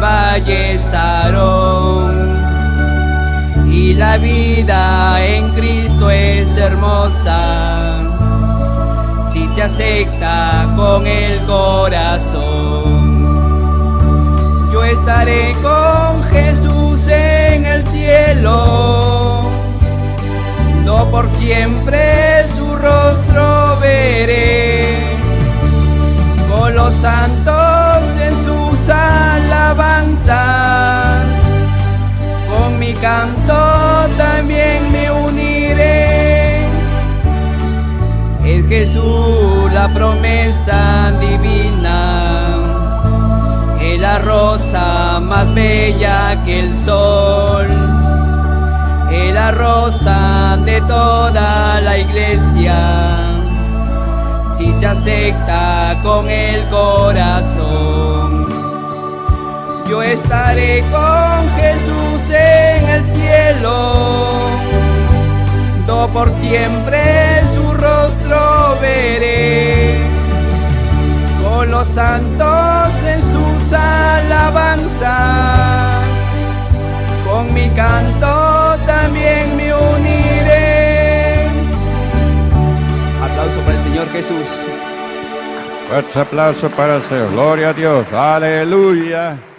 valle Sarón. Y la vida en Cristo es hermosa si se acepta con el corazón. Yo estaré con Jesús en el cielo, no por siempre su rostro veré, canto también me uniré. Es Jesús la promesa divina, es la rosa más bella que el sol, es la rosa de toda la iglesia si se acepta con el corazón. Yo estaré con Jesús en el cielo, no por siempre su rostro veré. Con los santos en sus alabanzas, con mi canto también me uniré. Aplauso para el Señor Jesús. Fuerte aplauso para el Señor. Gloria a Dios. Aleluya.